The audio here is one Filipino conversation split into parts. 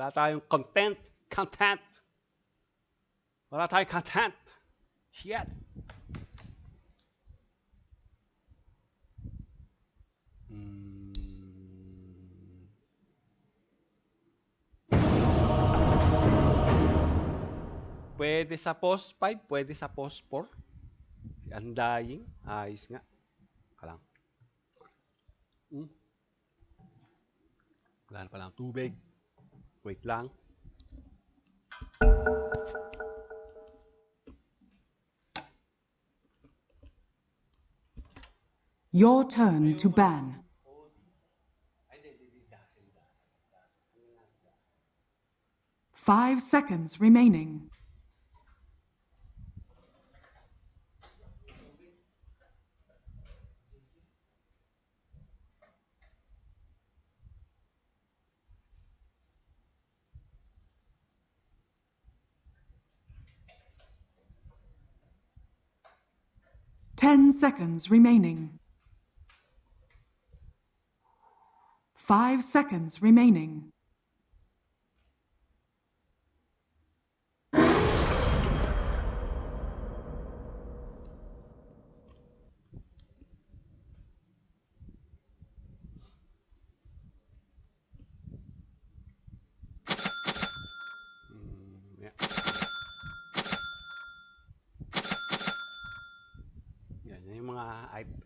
Wala tayong content. Content. Wala tayong content. Shit. Hmm. Pwede sa post 5, pwede sa post 4. Si Undying, ayos nga. Kalang. Hmm. Wala na palang tubig. Wait lang. Your turn to ban. Five seconds remaining. Ten seconds remaining. Five seconds remaining.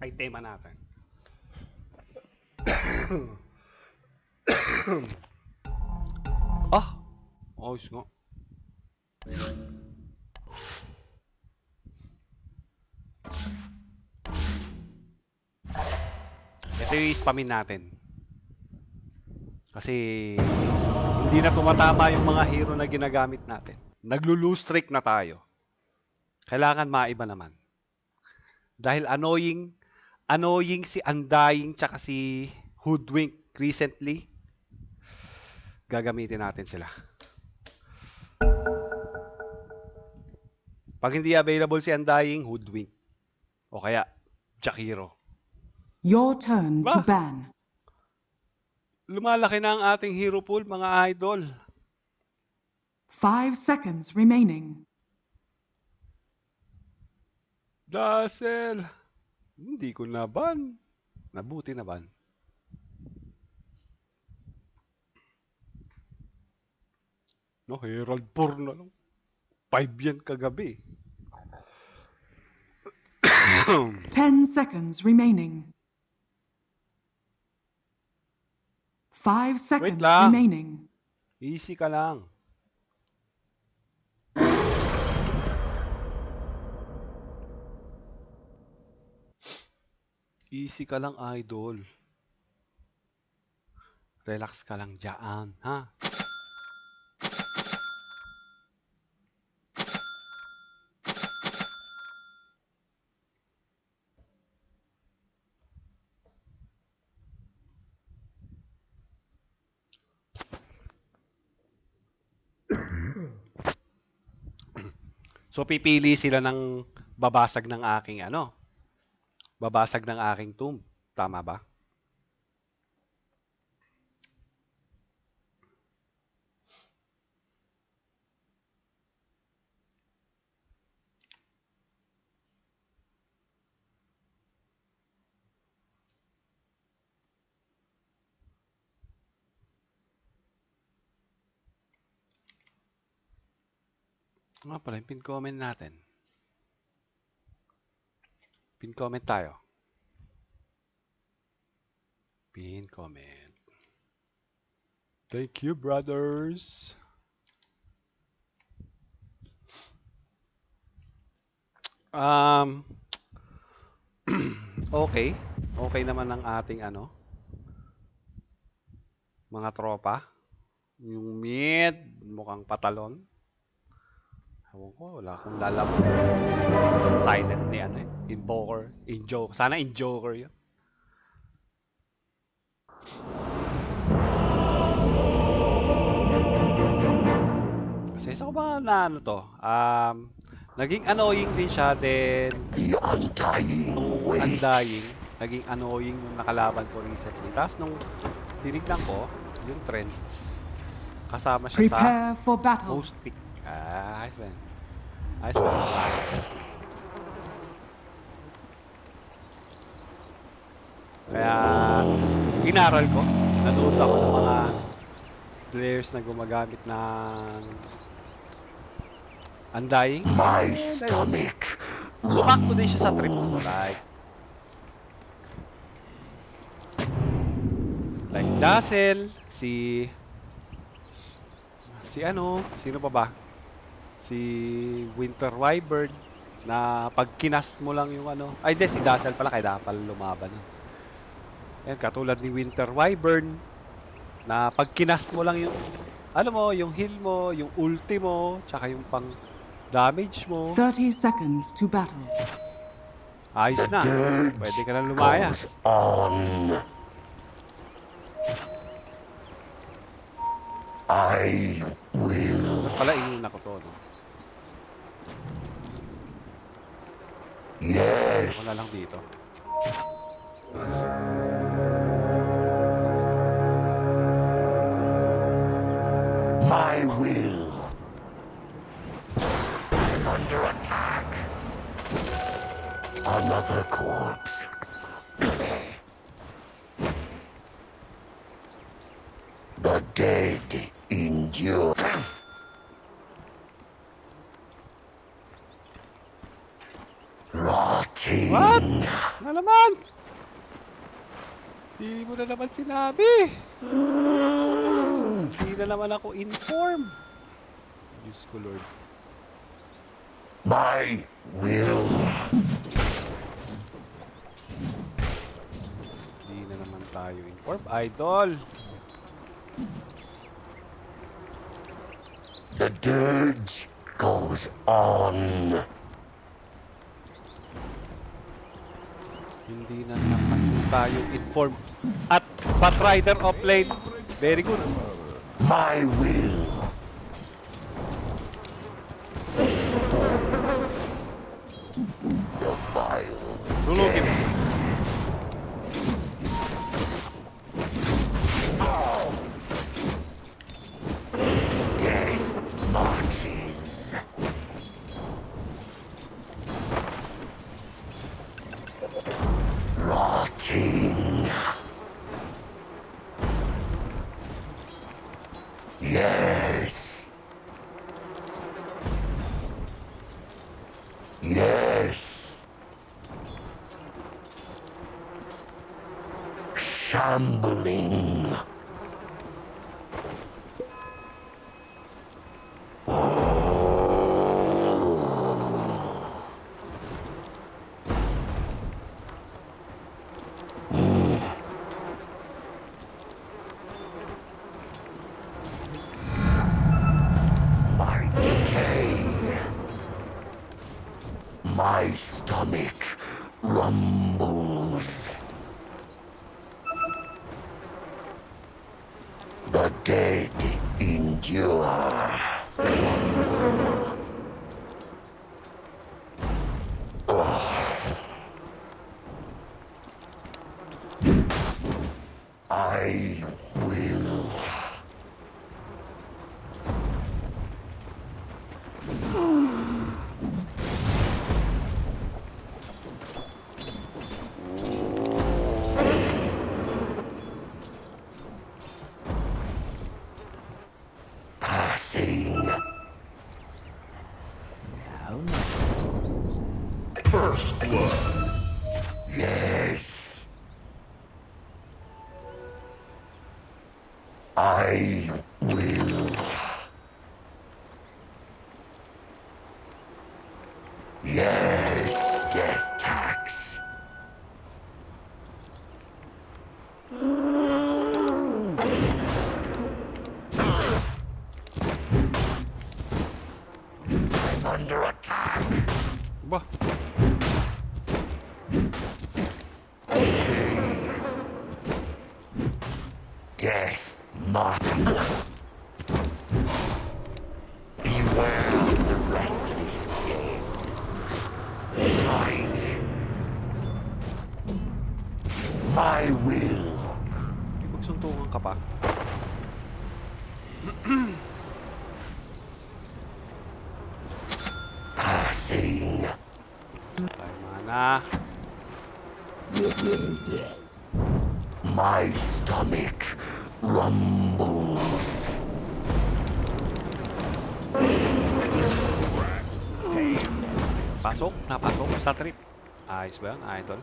I- itema natin. ah! Ayos nga. Ito yung spamin natin. Kasi hindi na tumatama yung mga hero na ginagamit natin. Naglo-lose streak na tayo. Kailangan maiba naman. Dahil annoying, annoying si Undying tsaka si Hoodwink recently, gagamitin natin sila. Pag hindi available si Undying, Hoodwink. O kaya, Jakiro. Your turn to Bah. ban. Lumalaki na ang ating hero pool, mga idol. Five seconds remaining. Dazzle! Hindi ko naban. Nabuti naban. No, Herald 4 na lang. 5 yan kagabi. Ten seconds remaining. Five seconds remaining. Easy ka lang. Easy ka lang, idol. Relax ka lang dyan, ha? So pipili sila ng babasag ng aking ano? Babasag ng aking tomb. Tama ba? Nga pala, yung pin comment natin. Pin comment tayo. Pin comment. Thank you, brothers. Um, okay. Okay naman ang ating ano, mga tropa. Yung mid, mukhang patalon. Ewan ko, wala akong lalabas. Silent ni ano eh. Invoker. Injoker. Sana Injoker yun. Kasi sa ko ba na ano to? Um, naging annoying din siya then The undying way. undying, naging annoying nung nakalaban ko recently. Tapos nung tinignan ko, yung trends, Kasama siya sa Prepare for battle. host pick. Ah, ayos ba yan? Ayos ba Kaya, inaral ko. Nanood ako ng mga players na gumagamit ng Undying. My Eh, stomach Sumakto din siya sa trip ko. Like, like Dazzle, si... Si ano, sino pa ba? Si Winter Wyvern na pag kinast mo lang yung ano. Ay, di, si Dazzle pala, kaya pala lumaban. yun. Yan, katulad ni Winter Wyvern na pag kinast mo lang yung ano mo, yung heal mo, yung ulti mo, tsaka yung pang damage mo. 30 seconds to battle. Ayos na. Pwede ka na lumaya. goes on. I will. Pala, inuna ko to, no? Yes. Na lang dito. My will. I'm under attack. Another corpse. The dead endure. Rotting. What? Na naman! Di mo na naman sinabi! Hindi na naman ako inform. Diyos ko, Lord. My will. Hindi na naman tayo inform. Idol! The dirge goes on. Hindi na naman tayo inform. At Batrider of late. Very good. My will. Shambling. Ba? Death mock. Beware the restless dead. Fight. My will. Magsuntukan ka pa. na. My stomach rumbles. Pasok, napasok sa trip. Ayos ba yun, idol?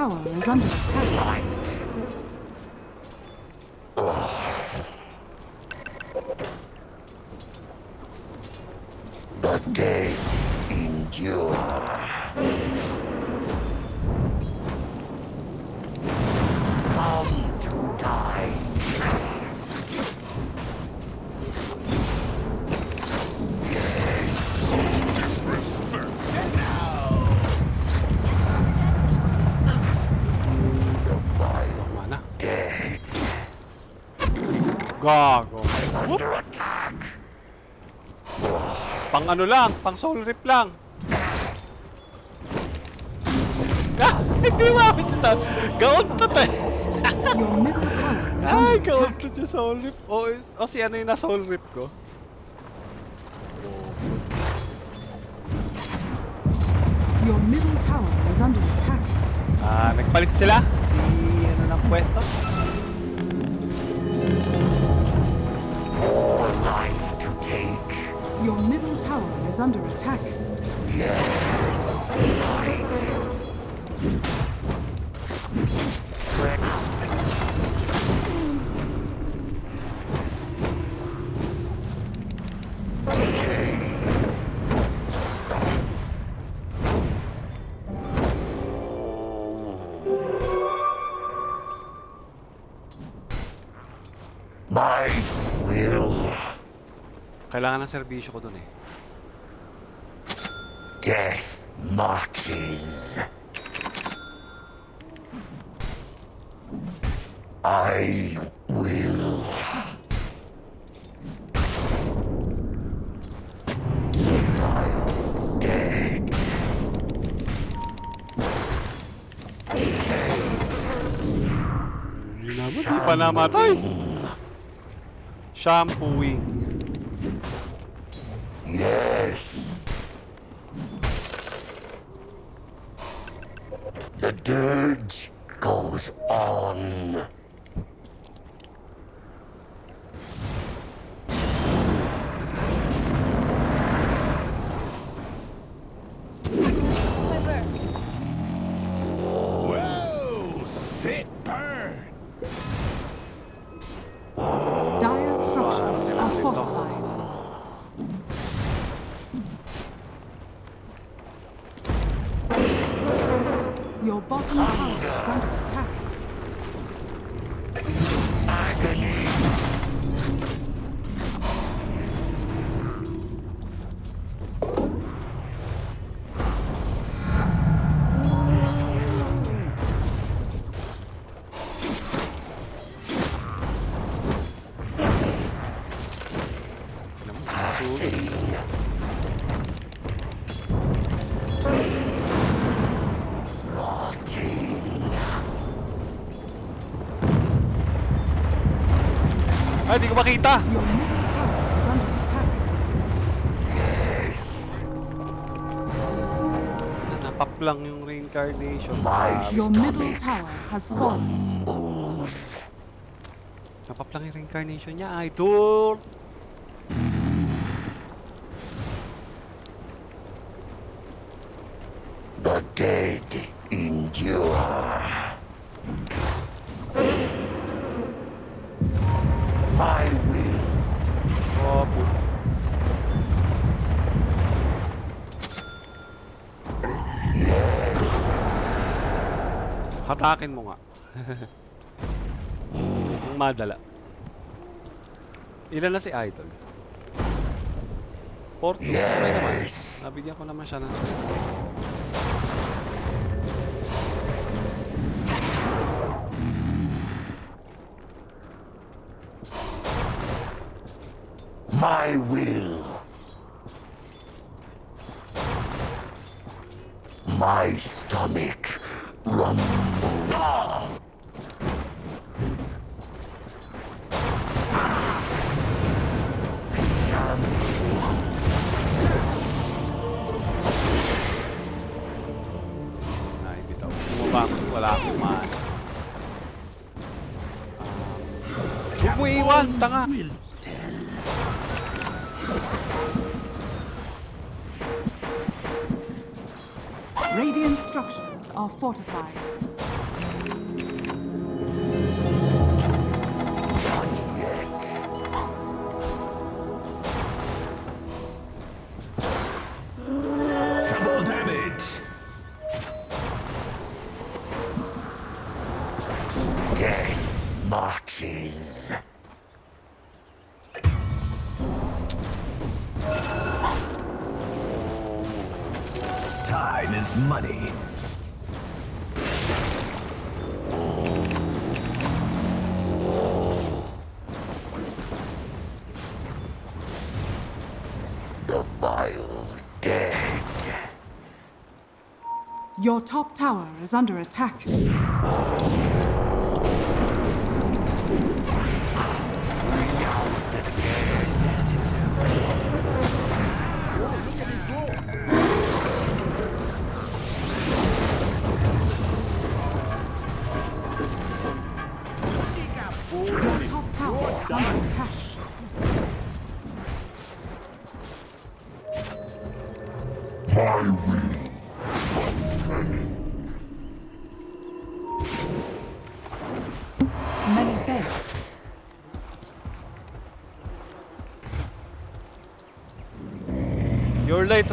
Your middle tower is under ano lang, pang soul rip lang. Ah, hindi mabit siya. Gaon to te. Your middle tower is Ay, gaon attack. to siya soul rip. O, o si ano yung na soul rip ko? Your middle tower is under attack. Ah, nagpalit sila. Si ano ng pwesto? More life to take. Your middle is under attack. Yes. My will. Kailangan ng serbisyo ko dun eh. Death marches. I will. I'm dead. Hindi naman, pa namatay. Shampooing. nakita. Nanapak lang yung reincarnation. Your middle tower has fallen. Napap lang yung reincarnation niya, idol. Atakin mo nga. Ang madala. Ilan na si Idol? 40. Yes. Nabigyan ko naman siya ng space. My will. My stomach rumbles. top tower is under attack.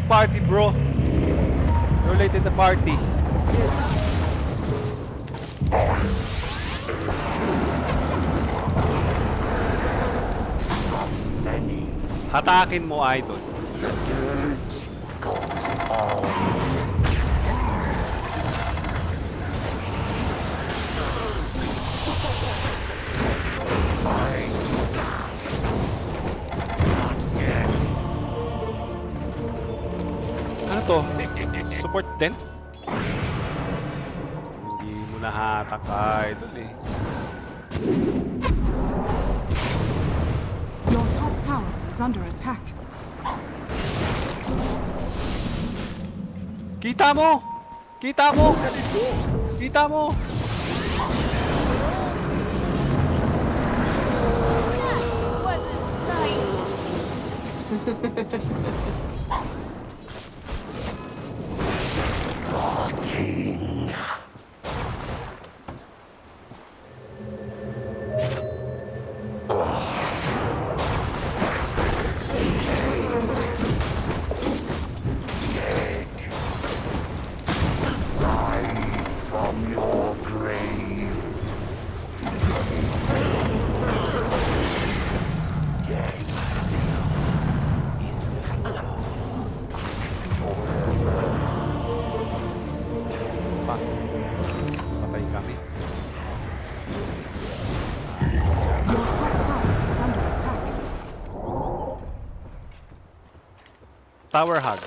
party, bro. You're late in the party. Hatakin mo, idol. Kita mo! Kita mo! Kita mo! Wasn't nice. Tower Hug.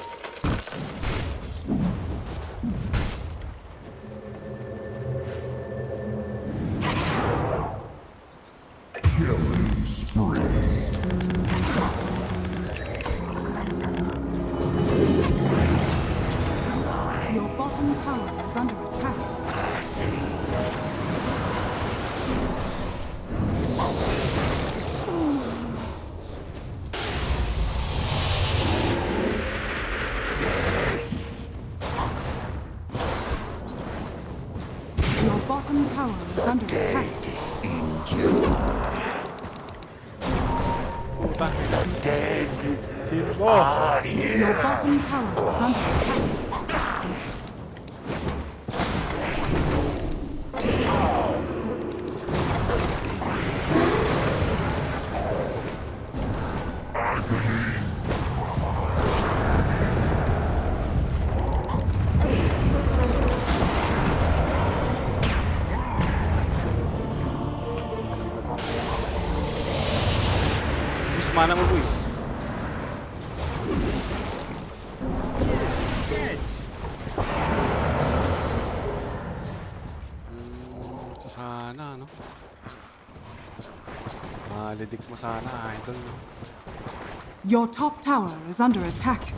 Malidik mo sana, idol, no? Your top tower is under attack.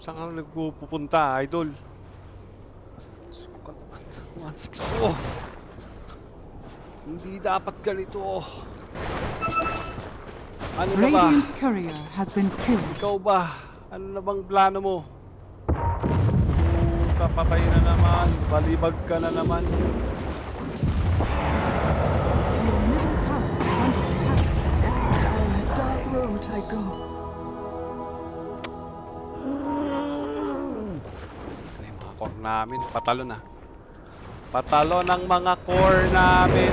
Saan ka nagpupunta, idol? Sukat naman. 1-6 ako. Hindi dapat ganito. Ano na ba? Radiant's courier has been killed. Ikaw ba? Ano na bang plano mo? Puta, patay na naman. Balibag ka na naman. Your middle tower is under attack. Down a dark road I go. Namin? Patalo na. Patalo ng mga core namin.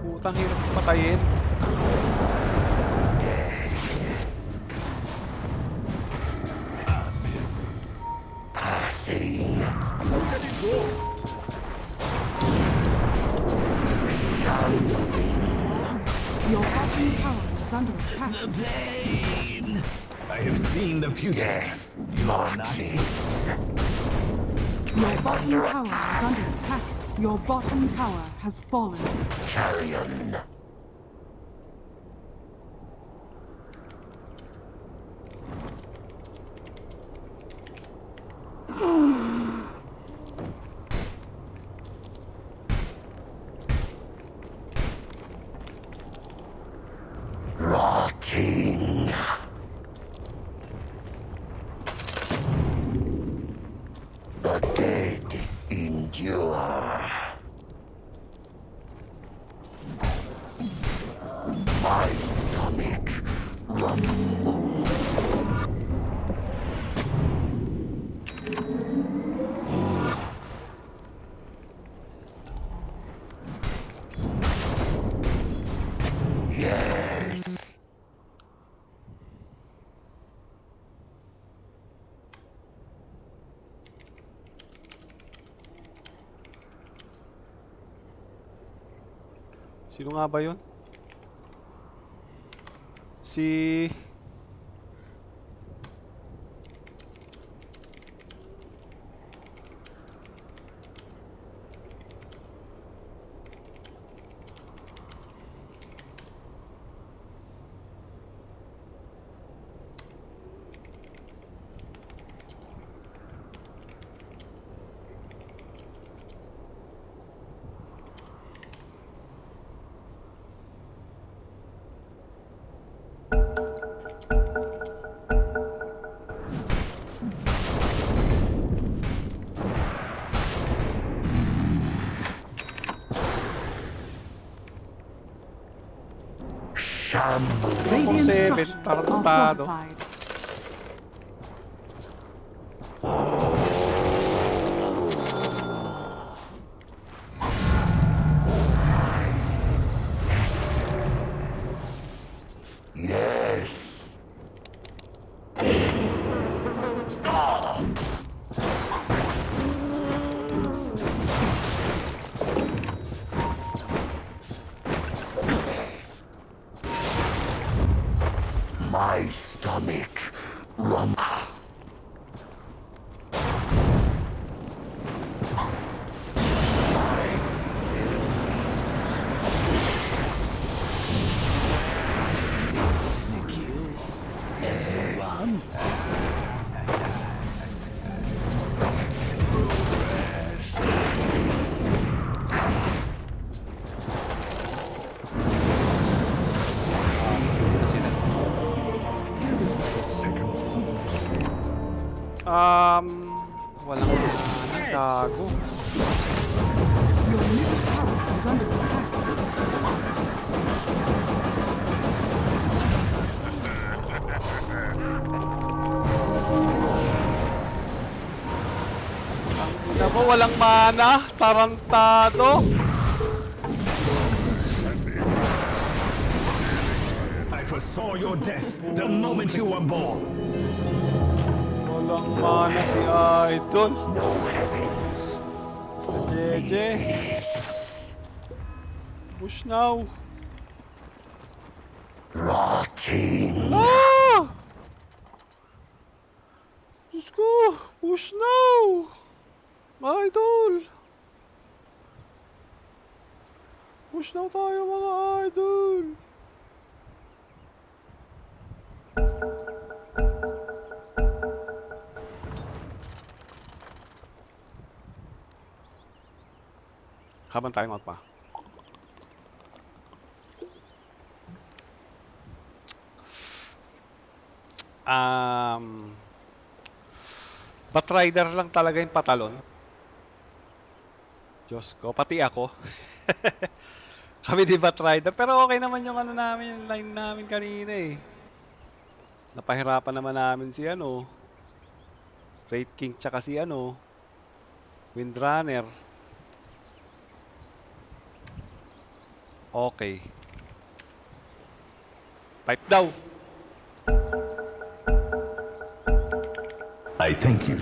Putang hirap patayin. Passing. Your bottom tower is under attack. Pain. I have seen the future. Death Marches. Your bottom tower is under attack. Your bottom tower has fallen. Carrion. Sino nga ba yun? si... seven, structures are walang mana, tarantado. I foresaw your death the moment you were born. Walang mana si Idol. Jeje. Push now. Habang tayo magpa. Um, Batrider lang talaga yung patalon. Diyos ko, pati ako. Kami di Batrider. Pero okay naman yung ano namin, yung line namin kanina eh. Napahirapan naman namin si ano, Raid King tsaka si ano, Windrunner. Okay. Pipe daw. I thank you.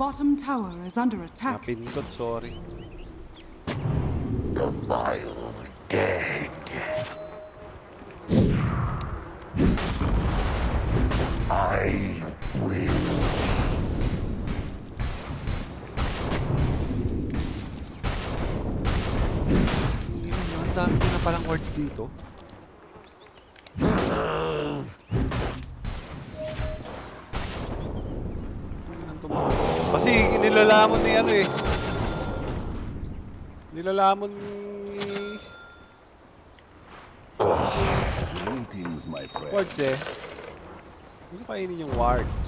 Bottom tower is under attack. napindot, sorry. Nilalamon ni... Greetings, my friend. Wards eh. Hindi kainin yung wards.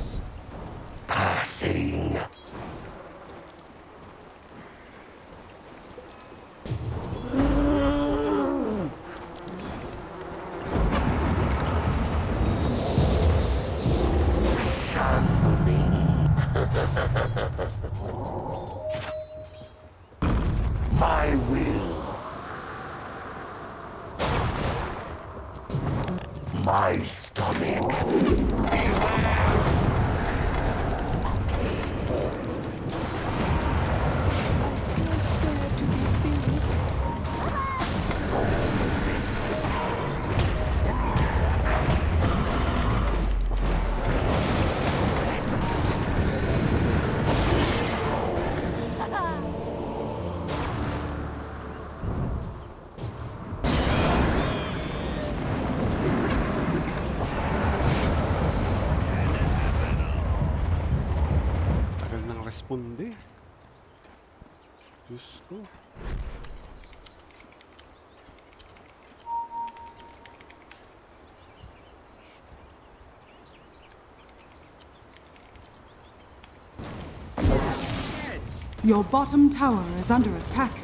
Nang responde. Diyos ko. Your bottom tower is under attack.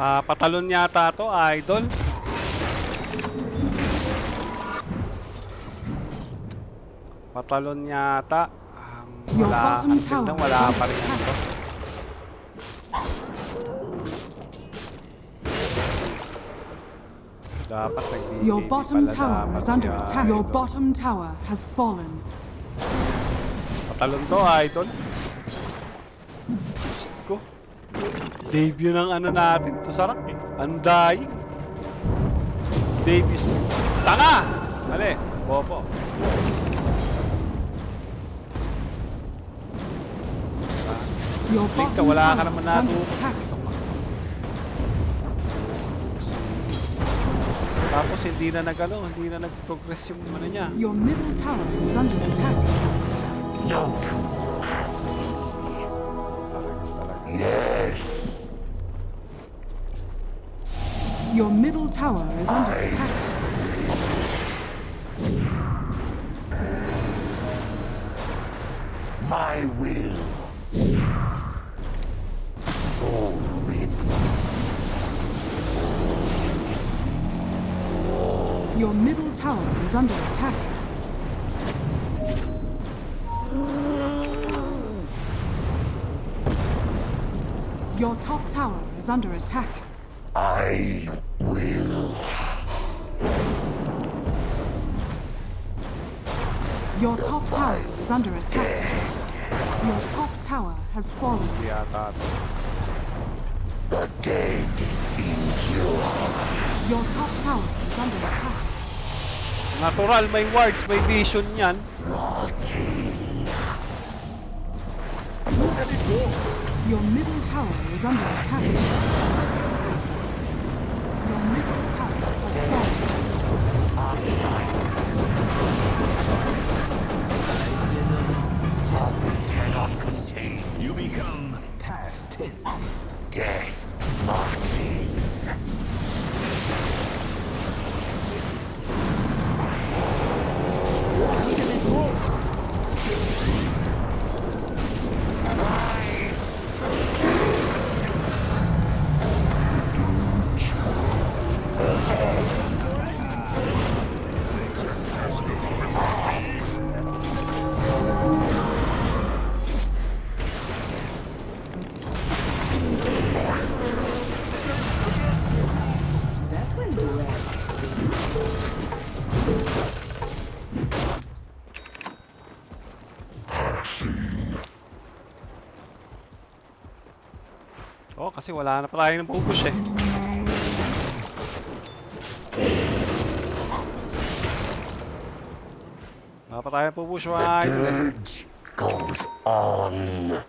Ah, patalon yata to, idol. Patalon yata. Um, wala, is wala pa rin ito. Dapat nag Your bottom tower is under attack. Your bottom tower has fallen. Patalon to, idol. Diyos ko. Debut ng ano natin. Ito sarap eh. Ang dying. Davis. Tanga! Mali. Bobo. Blink ka, wala ka naman attack. Tapos hindi na nagano, hindi na nag-progress yung ano niya. Your middle tower is under attack. No. Talagas talaga. Yes. Your middle tower is under attack. My will. Soul rip. Your middle tower is under attack. Your top tower is under attack. I will. Your top tower is under attack. Your top tower has fallen. Hindi yata. The dead endure. Your top tower is under attack. Natural, may wards, may vision yan. Rotting. Your middle tower is under attack. Your middle tower has fallen. Cannot contain You become past tense. death marches. Kasi wala na pa tayo ng pupush eh. Wala pa tayo ng pupush The idol eh. dirge goes on.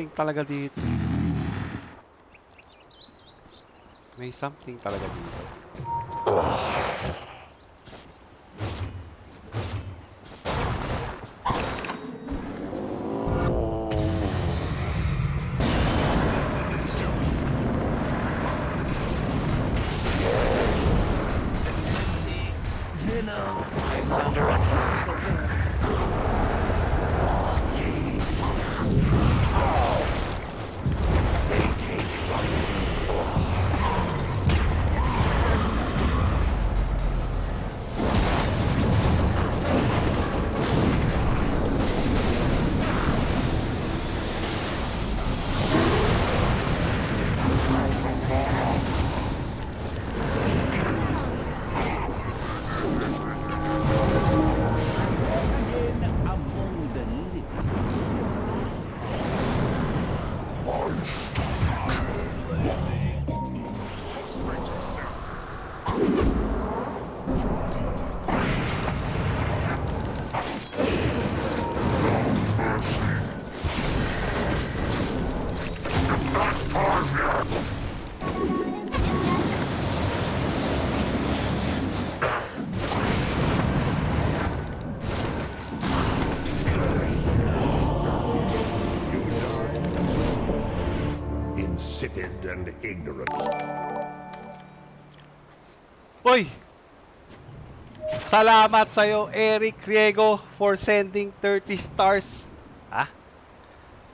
Something talaga dito. May something talaga dito. Ignorant. Uy! Salamat sa'yo, Eric Riego, for sending 30 stars. Ha?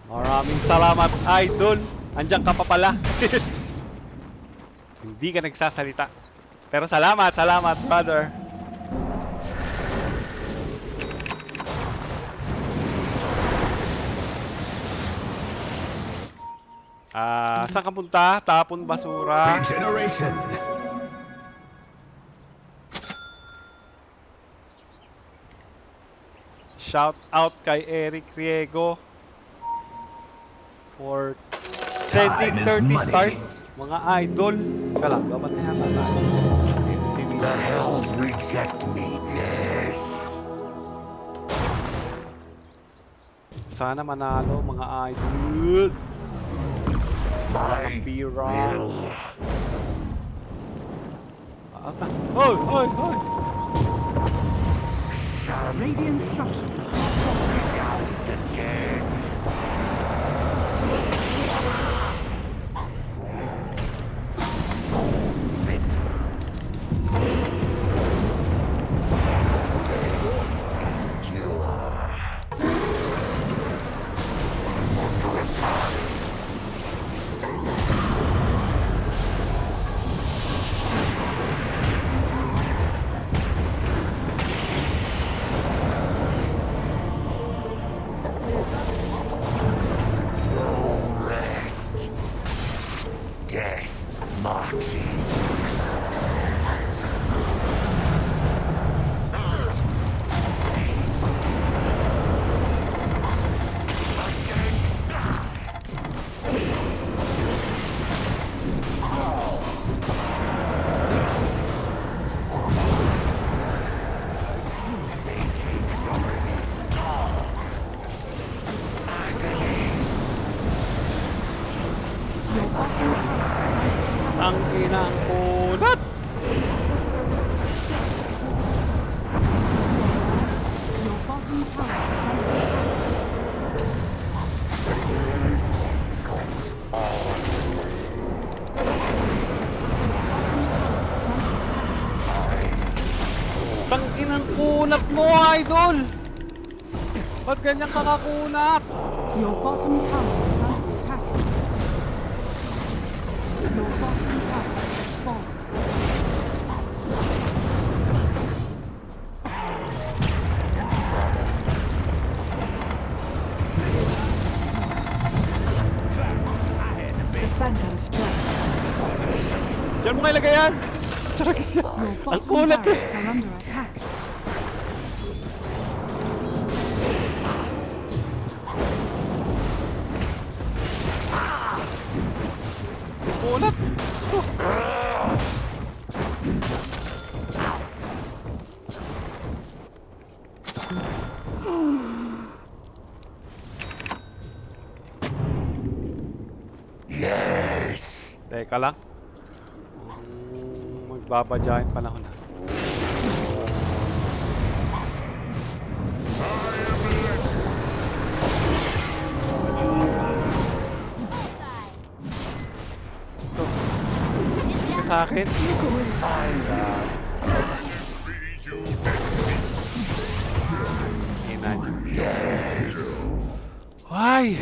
Maraming salamat, idol. Andiyan ka pa pala. Hindi ka nagsasalita. Pero salamat, salamat, brother. Ah, saan ka punta? Tapon basura. Regeneration. Shout out kay Eric Riego for sending Time is 30 money. stars. Mga idol. Teka lang, dapat na yata tayo. The hells reject me. Yes. Sana manalo mga idol. My Pira. will. Ah, ah. Hoy, hoy, hoy. Radiant structures are falling. Down the dead. Ganyan ka kakunat? Your bottom tower is under attack. Your bottom tower falling. The Phantom Strike. Diyan mo kailagay yan. Tragis yan. Ang kunat eh. Teka lang. Mm, Magbabadya yung panahon na. Ito sa akin. Ina niyo. Why?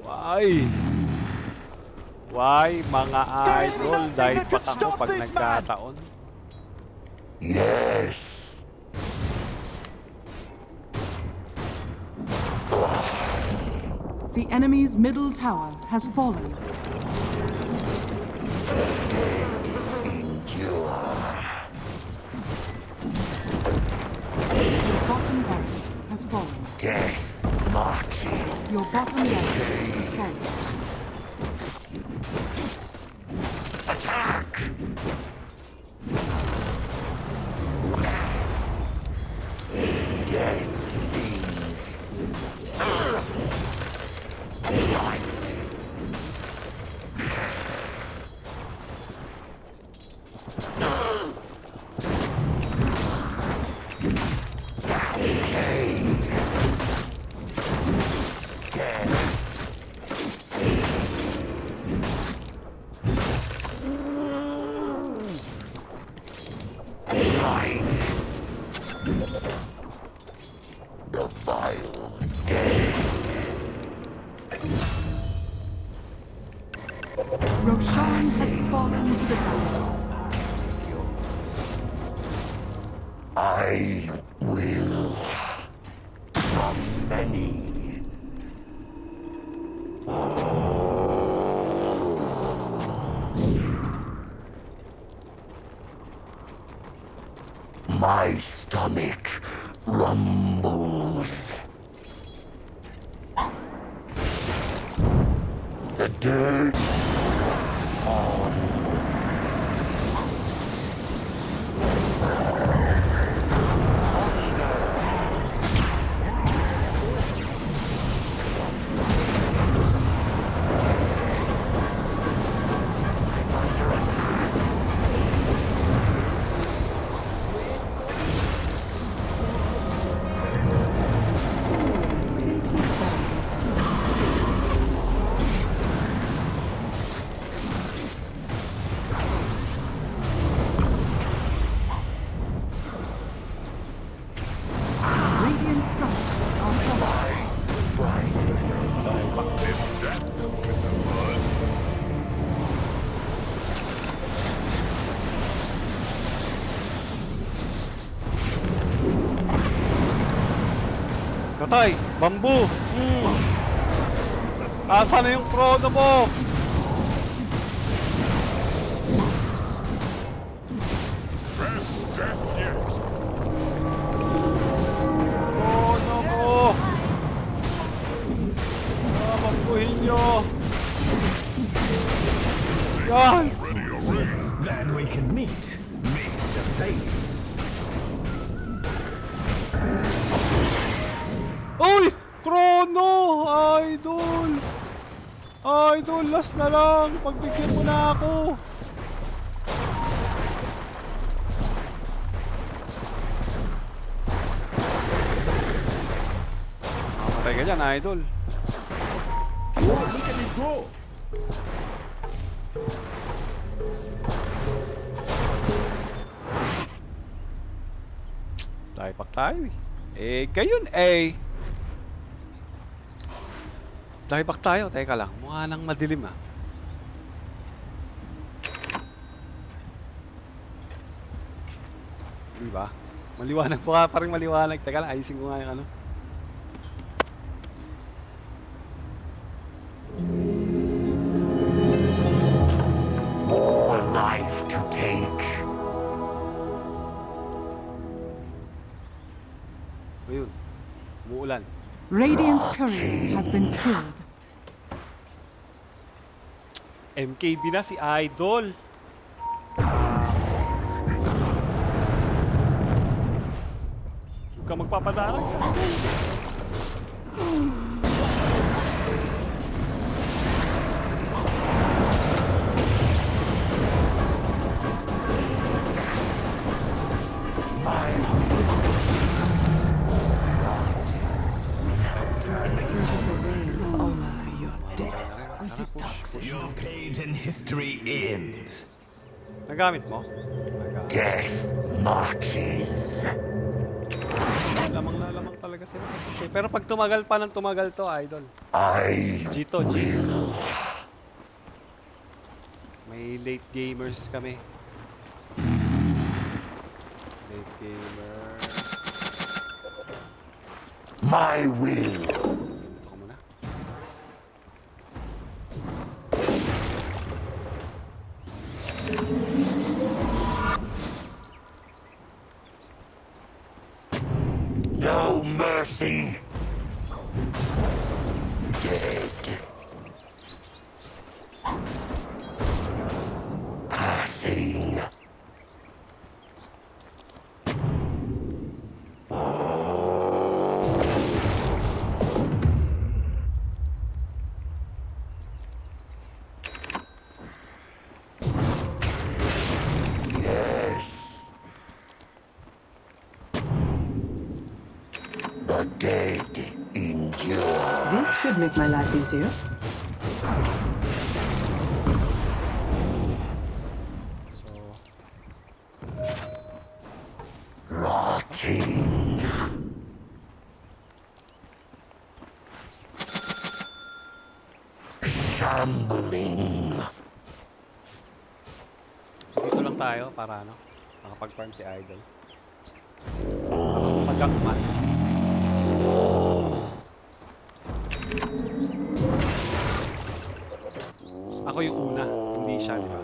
Why? Why mga idol? Dahil pa ako pag nagkataon. Yes. The enemy's middle tower has fallen. Your bottom barracks has fallen. Death marching. Your bottom barracks has fallen. Katay! Bamboo! Hmm. Asa na yung chrono mo? Mamatay ka dyan, Idol. Tayo pa tayo eh. Eh, gayon eh. Dieback tayo, teka lang. Mukha nang madilim ah. Di ba? Maliwanag ka, parang maliwanag. Teka lang, ayusin ko nga yung ano. Radiant's courier has been killed. MKB na si Idol. Huwag ka magpapadarag. Toxic Your page in history ends. Nagamit mo? Nagamit. Death marches. Lamang na lamang talaga sila sa sushi. Pero pag tumagal pa ng tumagal to, Idol. I Gito, will. May late gamers kami. Late gamers. My will. No mercy. Dead. Passing. Yes. The dead endure. This should make my life easier. So, Rotting. Shambling. dito lang tayo para ano, makapag-farm si Idol. nagagank hindi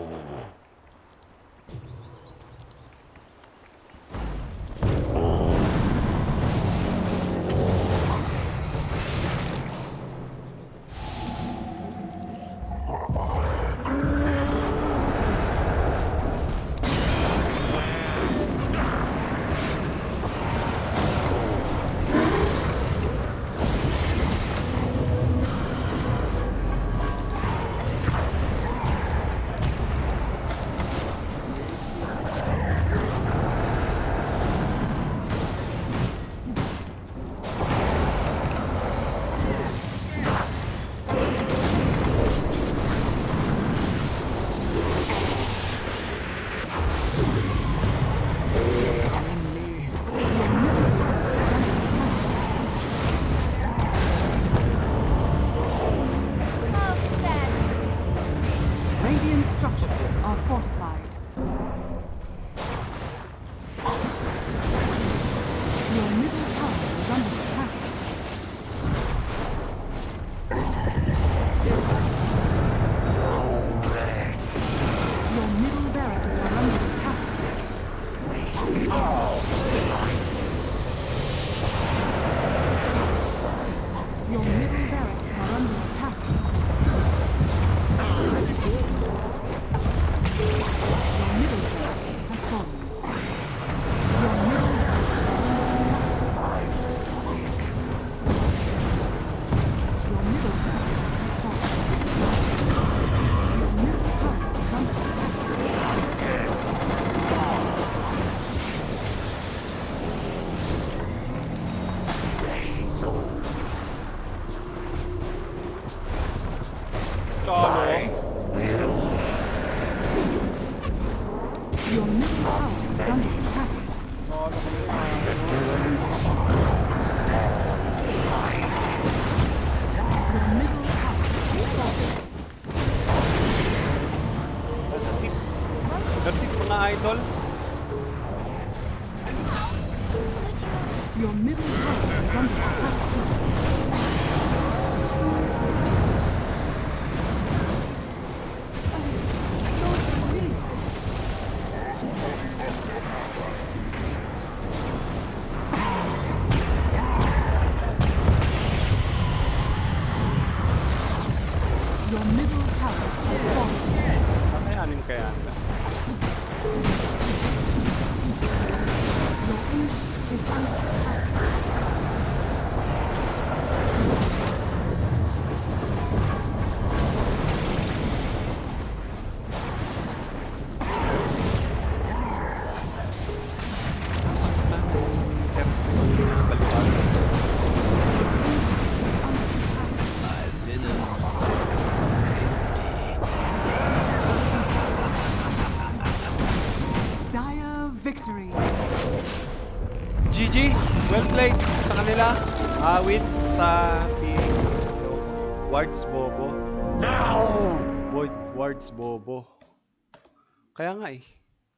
Kaya nga eh.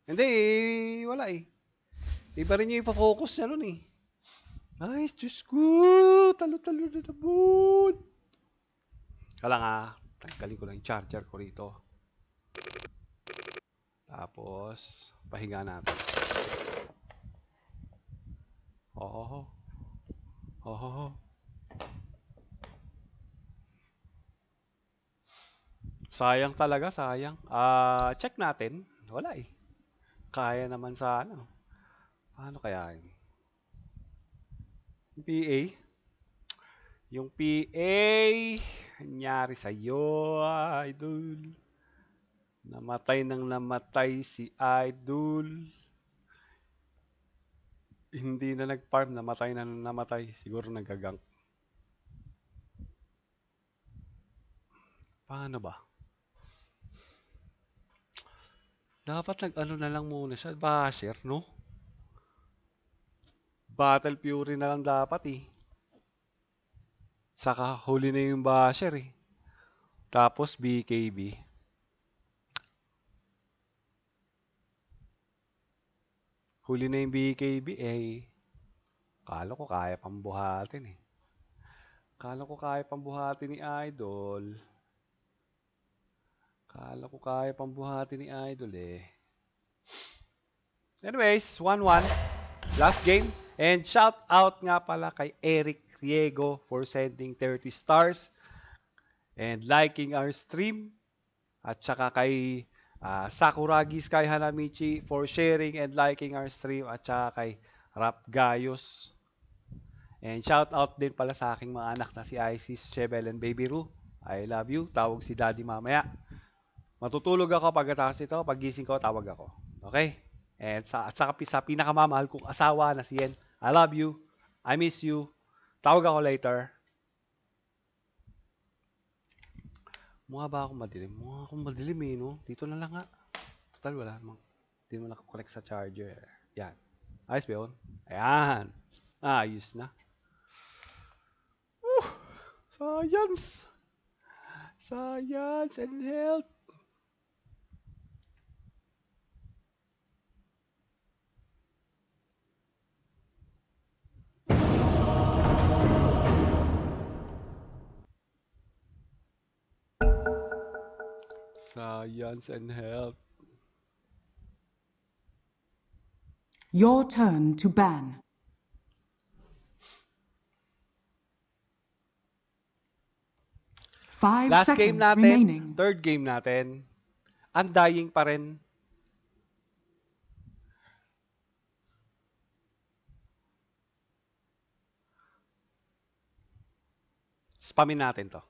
Hindi eh, wala eh. Iba rin yung ipa-focus niya nun eh. Ay, Diyos ko! Talo-talo na naman! Kala nga, tanggalin ko lang yung charger ko rito. Tapos, pahinga natin. Oh. Oh. Sayang talaga, sayang. Ah, check natin. Wala eh. Kaya naman sa ano. Paano kaya yun? Yung PA? Yung PA, nangyari sa'yo, idol. Namatay nang namatay si idol. Hindi na nag-farm, namatay na namatay. Siguro nagagank. Paano ba? Dapat nag-ano na lang muna siya. Basher, no? Battle Fury na lang dapat eh. Saka huli na yung Basher eh. Tapos BKB. Huli na yung BKB eh. Kala ko kaya pang buhatin eh. Kala ko kaya pang buhatin ni Idol. Kala ko kaya pang buhatin ni Idol eh. Anyways, 1-1. Last game. And shout out nga pala kay Eric Riego for sending 30 stars and liking our stream. At saka kay ah, Sakuragi Sky Hanamichi for sharing and liking our stream. At saka kay Rap Gayos. And shout out din pala sa aking mga anak na si Isis, Shebel, and Baby Ru. I love you. Tawag si Daddy mamaya. Matutulog ako pagkatapos ito. Paggising ko, tawag ako. Okay? And sa, at sa, sa pinakamamahal kong asawa na si Yen, I love you. I miss you. Tawag ako later. Mukha ba akong madilim? Mukha akong madilim eh, no? Dito na lang nga. Total, wala namang. Hindi mo nakakonect sa charger. Yan. Ayos ba yun? Ayan. Ayos na. Woo! Science! Science and health. Science and health. Your turn to ban. Five Last seconds game natin, remaining. third game natin, undying pa rin. Spamin natin to.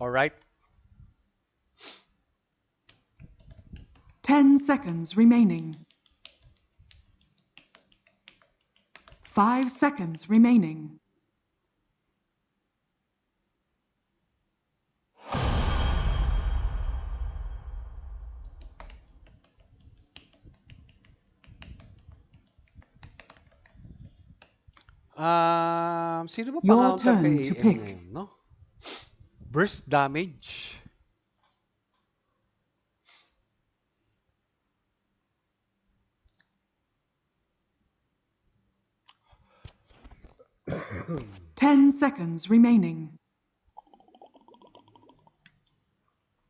Alright? Ten seconds remaining. Five seconds remaining. Um, sino ba Your turn to pick. Burst damage. Ten seconds remaining.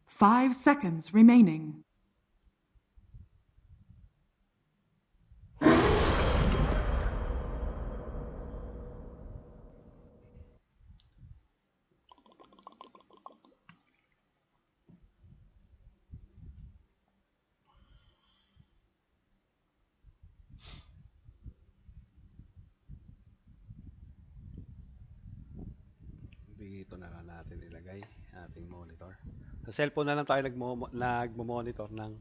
Five seconds remaining. Ating monitor. Sa cellphone na lang tayo nagmo nagmo-monitor ng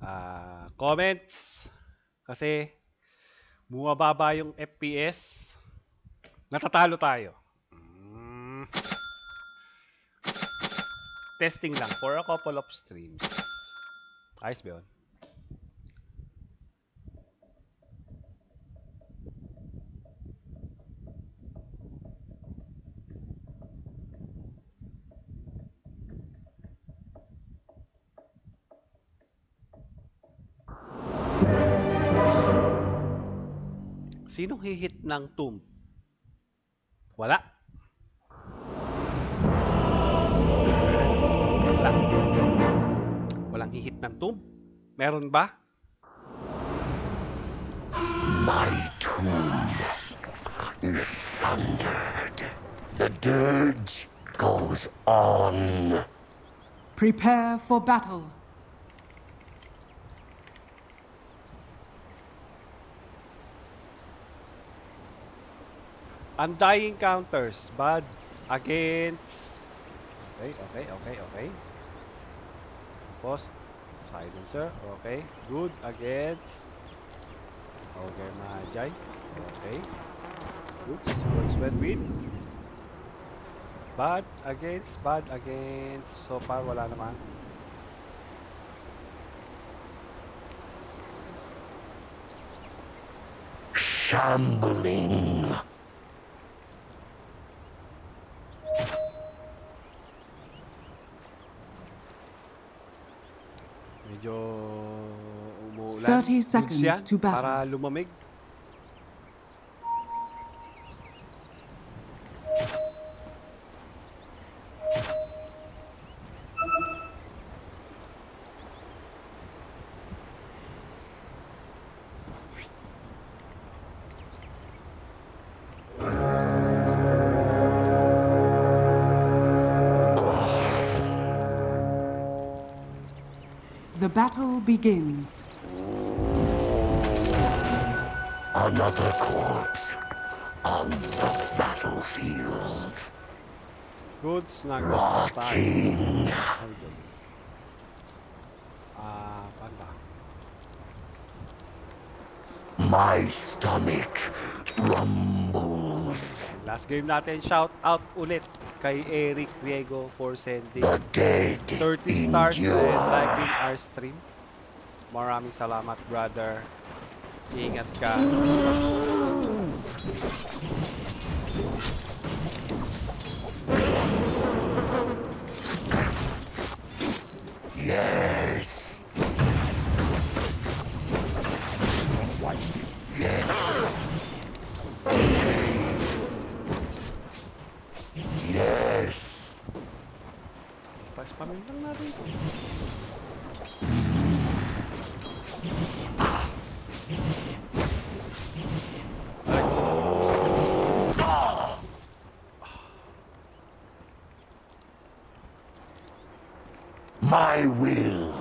ah, comments kasi bumababa yung FPS. Natatalo tayo. Mm. Testing lang for a couple of streams. Ayos ba yun? Ng tomb? Wala. Wala. Walang hihit ng tomb? Meron ba? My tomb is sundered. The dirge goes on. Prepare for battle. Undying counters. Bad against... Okay, okay, okay, okay. Tapos, silencer. Okay. Good against... Okay, Majay. Okay. Good. Works well with... Bad against, bad against. So far, wala naman. Shambling. 30 seconds to battle. The battle begins. Another corpse on the battlefield. Goods na. Rotting. Ah. My stomach rumbles. Last game natin, shout out ulit kay Eric Riego for sending The dead 30 stars and liking our stream. Maraming salamat, brother. Ingat ka. My will.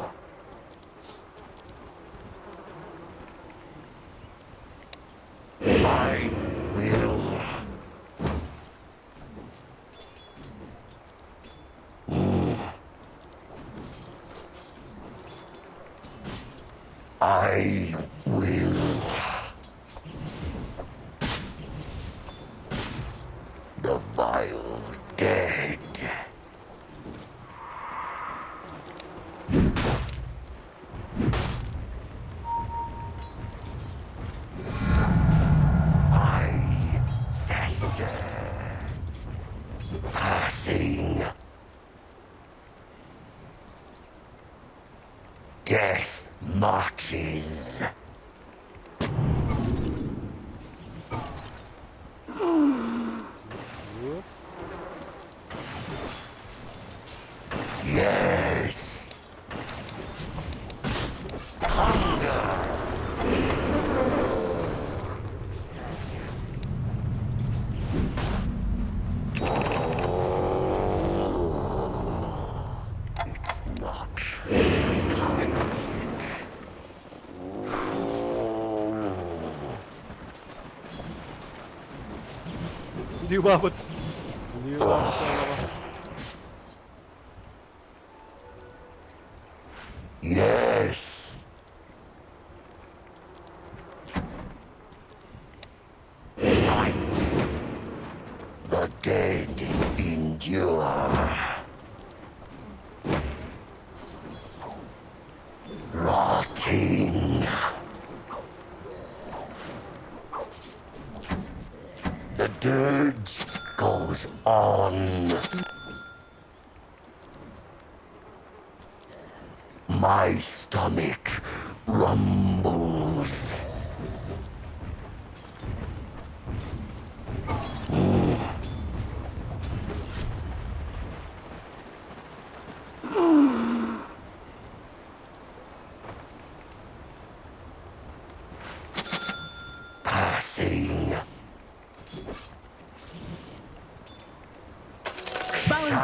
Hindi umabot. Hindi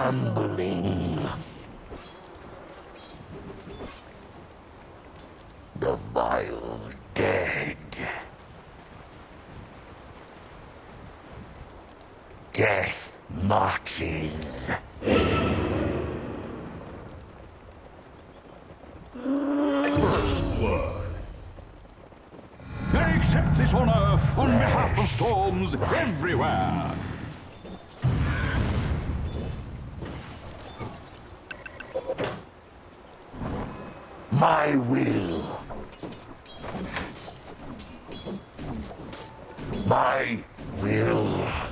Shambling. The vile dead. Death marches. I accept this honor on behalf of storms everywhere. My will. My will.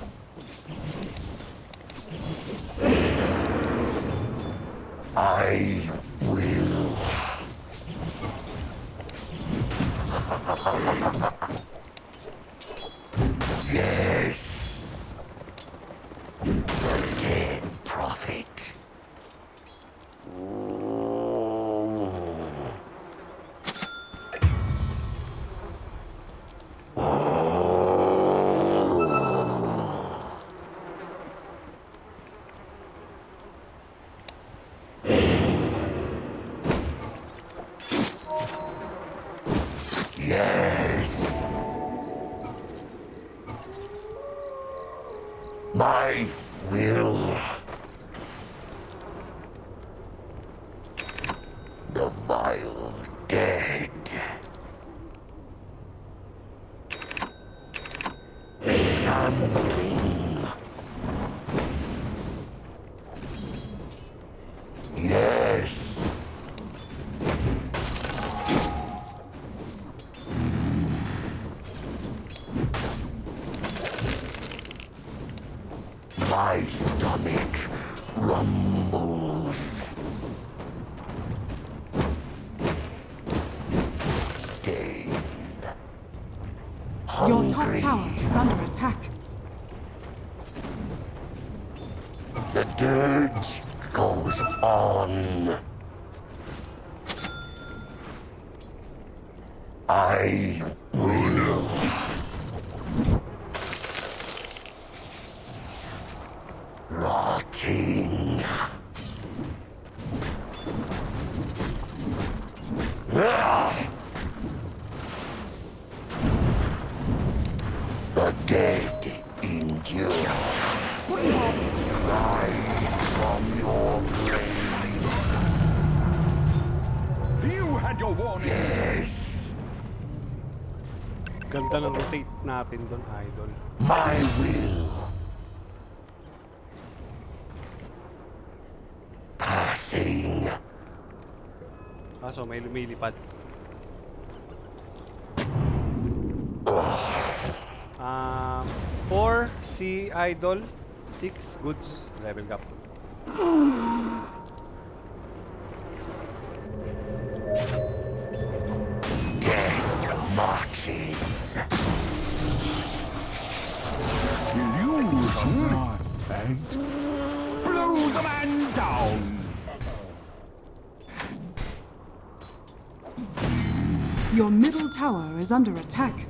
Kaso may lumilipad. Um, 4 si Idol, 6 goods, level up. Tower is under attack.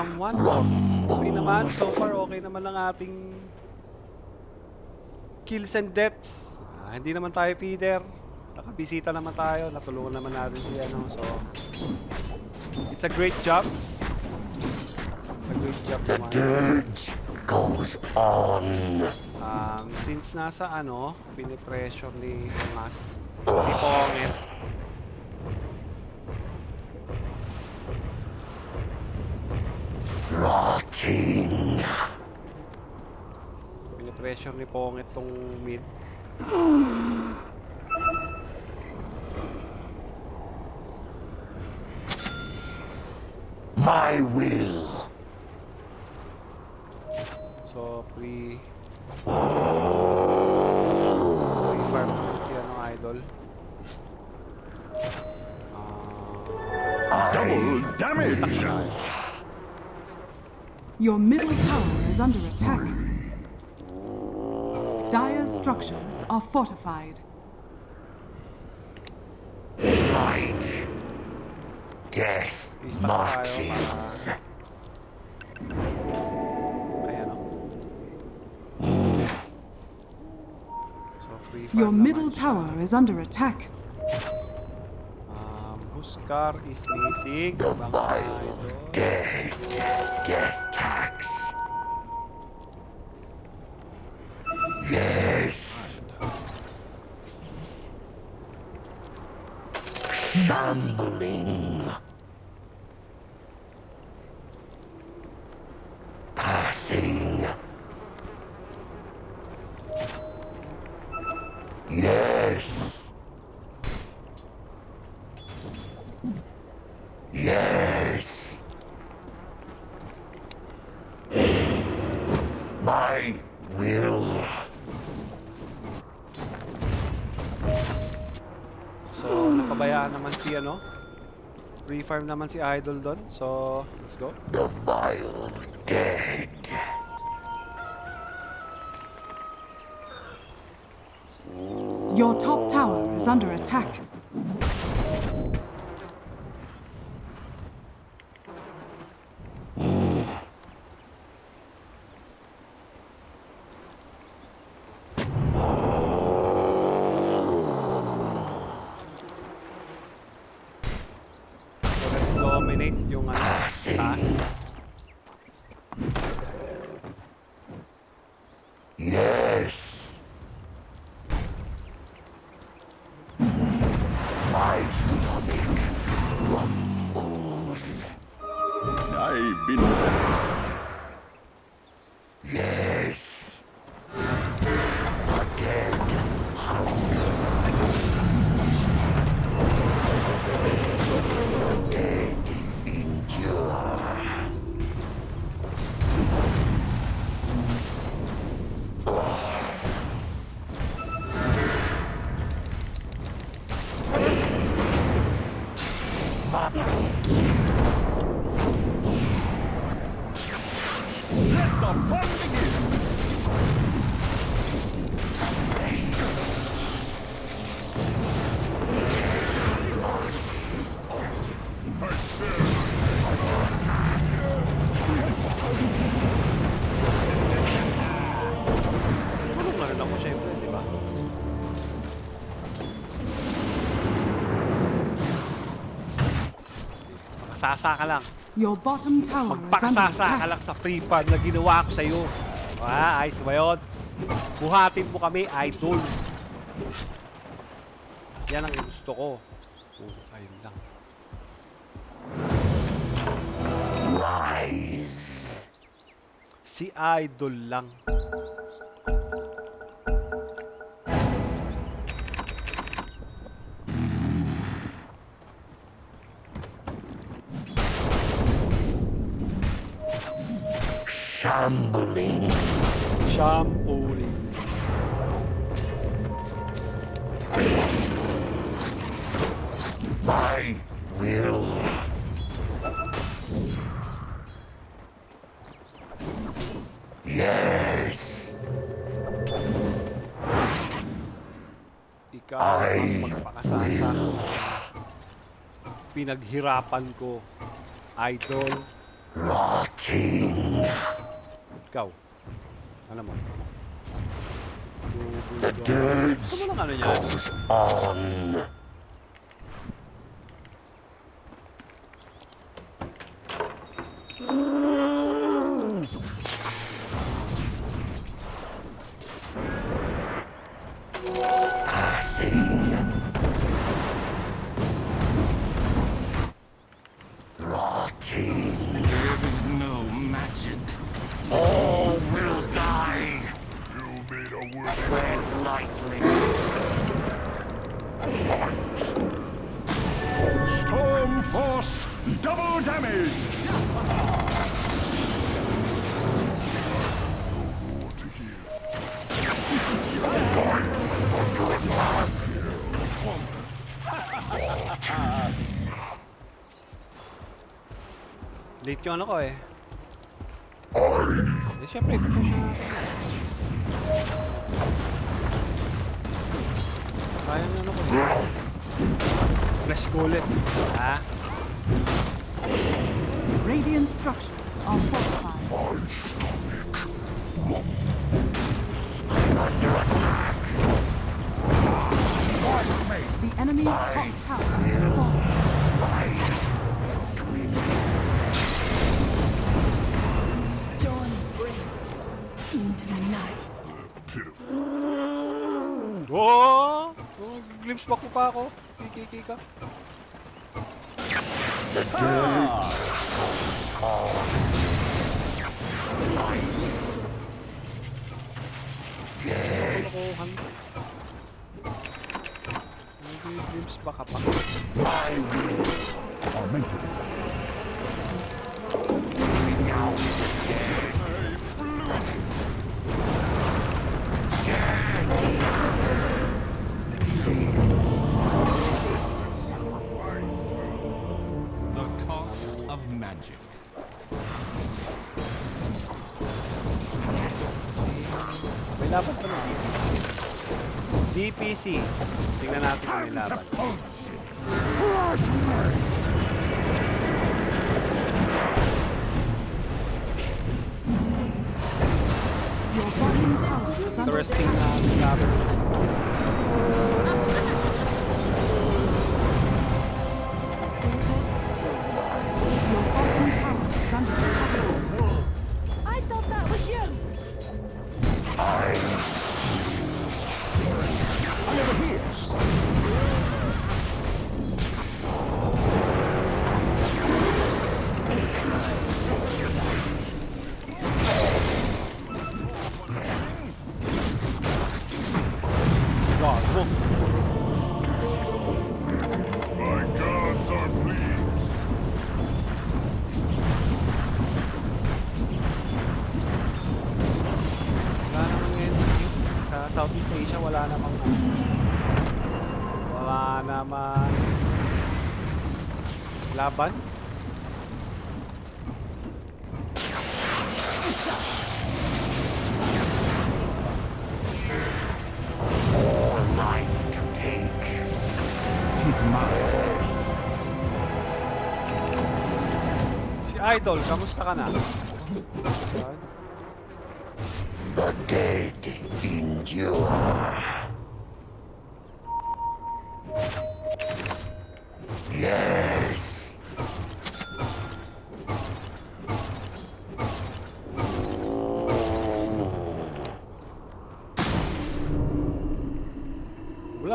Um, one. Okay naman, so far okay naman ang ating kills and deaths. Ah, hindi naman tayo feeder. Nakabisita naman tayo, natulungan naman natin si ano, so it's a great job. It's a great job The naman. dirge goes on. Um, since nasa ano, pinipressure ni Mas, ni Pongit, Rotting. pinipressure ni Pongit tong mid. My will. So, pre... Pre-farm naman si ano, idol. Ah, Double damage. Your middle tower is under attack. Dire's structures are fortified. Light. Death marches. ayan o. So, free Your middle tower is under attack. Huskar is missing. The vile dead. Death tax. Yes. Shambling. Passing. Yes. Yes. My will. So, napabayaan naman si ano. Free farm naman si idol doon. So, let's go. The vile dead. Your top tower is under attack. Dominate yung ano, taas. Magsasa ka lang. Your bottom tower Magpakasasa ka lang sa free fund na ginawa ko sa'yo. Ah, ayos ba yun? Buhatin mo kami, idol. Yan ang gusto ko. Oh, ayun lang. Rise. Si idol lang. Shambling. Shampoo My will. Yes. Ikaw ang magpakasasa pinaghirapan ko. Idol. Rotting. Ikaw. Ano mo? The dirge Gusto mo ng ano niya? goes on. Passing. Late yung ano ko eh. Eh, syempre, pupush. Kaya yung ano ko. Flash ko ulit. Ha? Radiant structures are fortified. The enemy's top tower is fallen. Night. Oh! oh glimpse back mo pa ako. Kiki ka. Yes. Kalokohan. Hindi glimpse back ka pa. I May laban pa ng DPC. DPC. Tingnan natin kung may laban. Your bottom tower is under Interesting na laban. Laban. Si Idol, kamusta ka na?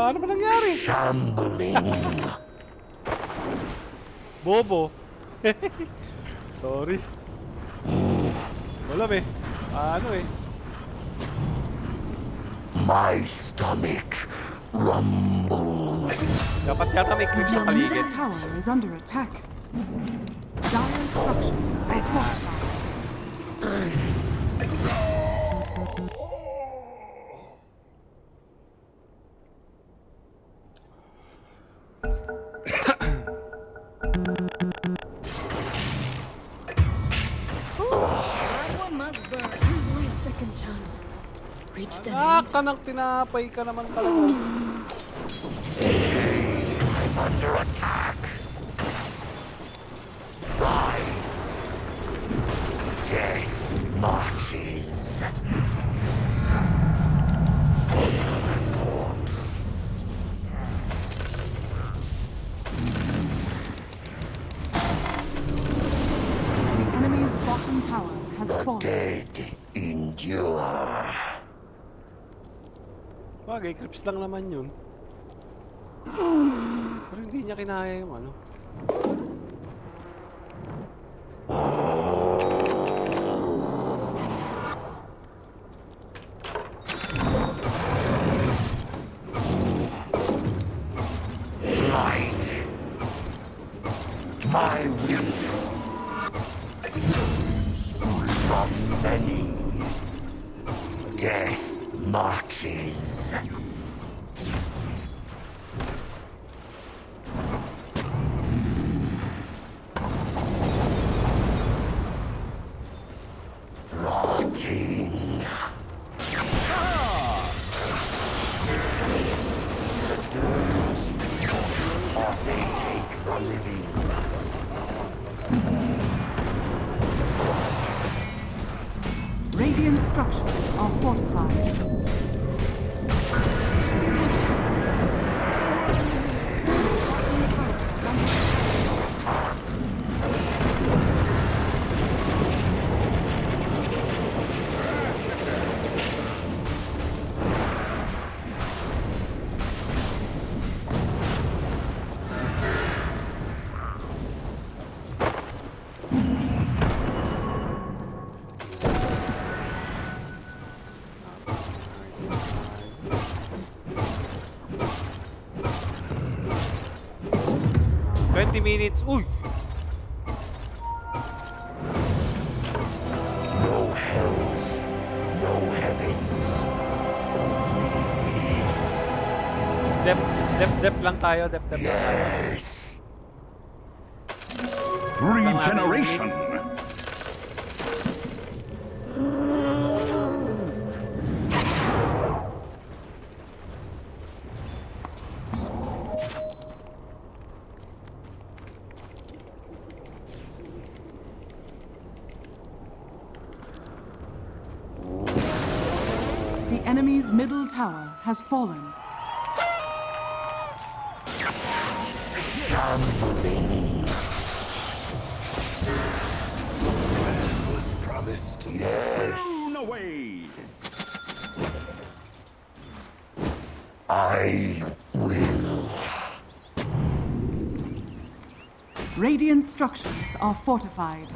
Wala naman nangyari. Shambling. Bobo. Sorry. Wala eh. Ano eh. My stomach rumbles. Dapat yata may clip sa Your paligid. tower is under attack. Dire structures are fortified. Ah, kanang tinapay ka naman talaga. Bagay, clips lang naman yun. Pero hindi niya kinaya yung ano. Twenty minutes. Uy! No hells, no heavens, only peace. Dep, dep, dep lang tayo. Dep, dep lang tayo. Yes. Regeneration. The enemy's middle tower has fallen. Was promised. Blown away. I will. Radiant structures are fortified.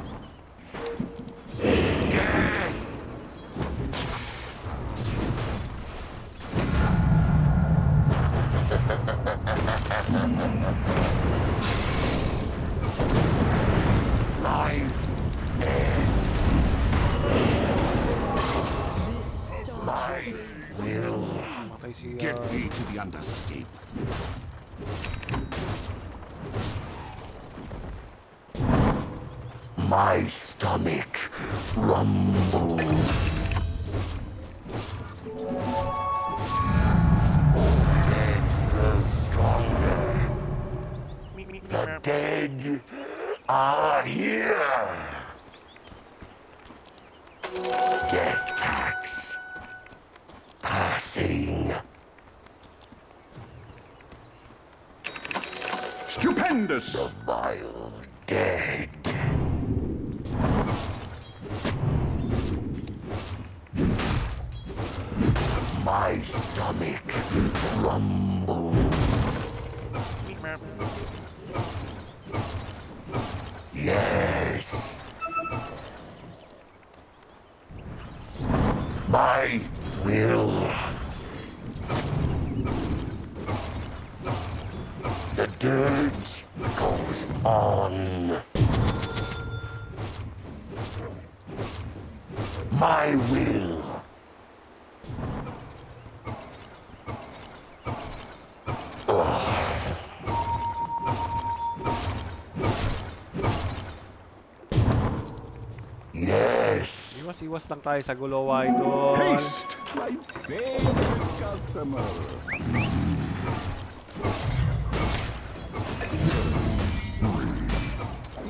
Iwas-iwas lang tayo sa gulo, idol. Haste. My favorite customer.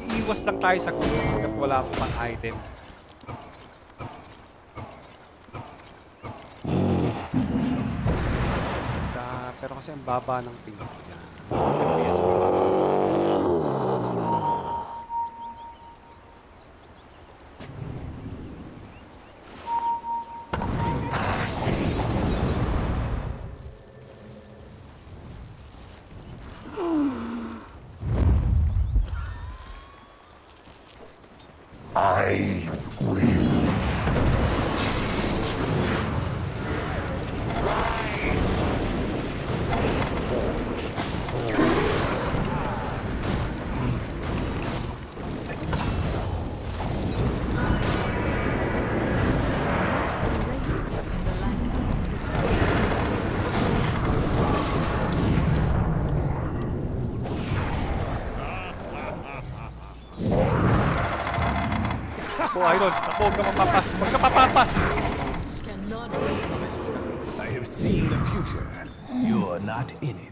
Iiwas lang tayo sa gulo hanggat wala pa pang item. Da, pero kasi ang baba ng ping. I Takbo, idol. Takbo, huwag ka mapapas. Huwag ka. I have seen the future. You're not in it.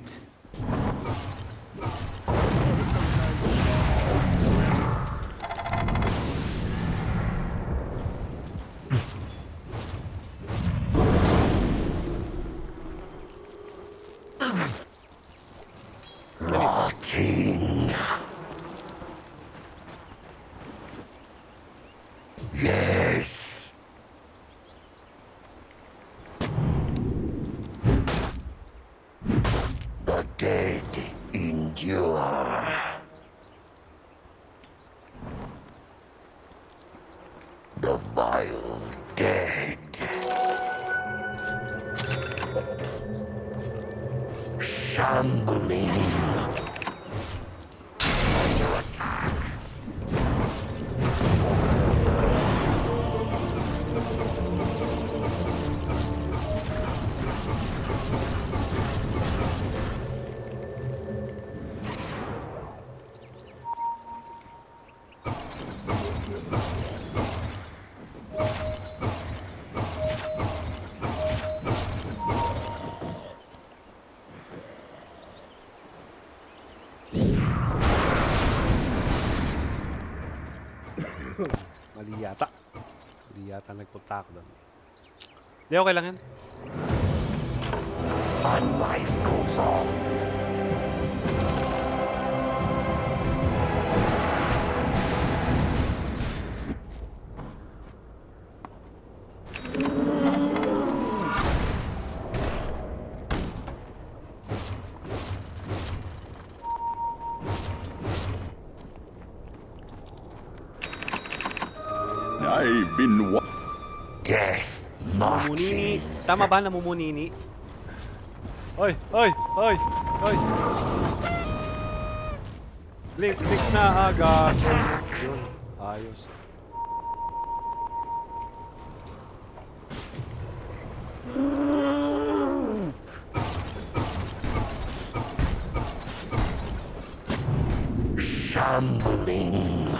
Yata nagpunta ako doon. Di, okay lang yan. Tama ba namumunini? Oy, oy, oy, oy. Blink, blink na agad. Yun, ayos. Shambling.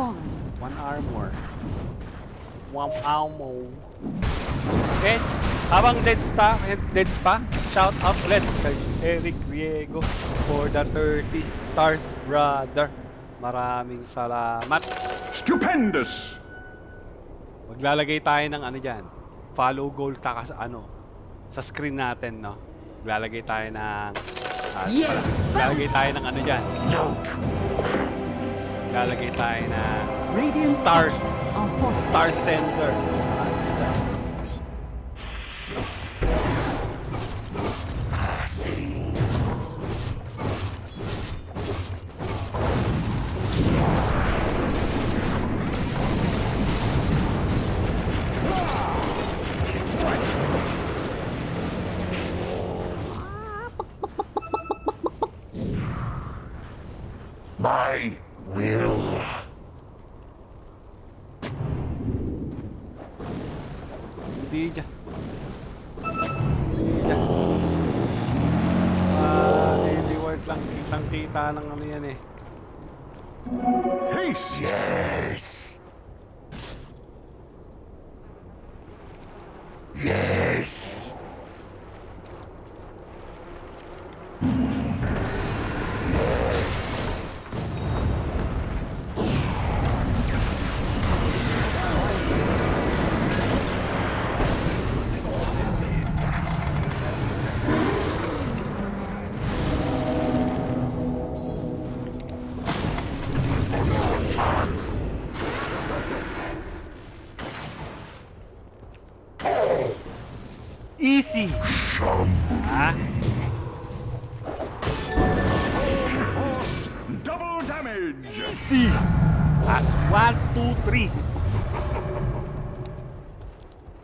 Fallen. One armor. One ammo. Okay. Habang deads, ta, deads pa, shout out ulit kay Eric Riego for the 30 stars, brother. Maraming salamat. Stupendous! Maglalagay tayo ng ano dyan. Follow goal taka sa ano. Sa screen natin, no? Maglalagay tayo ng... ah, Yes, Maglalagay tayo ng ano dyan. Note. Maglalagay tayo are fortified. Star Sender.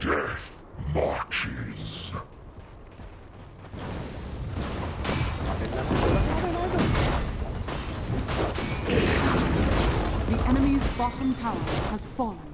Death marches. The enemy's bottom tower has fallen.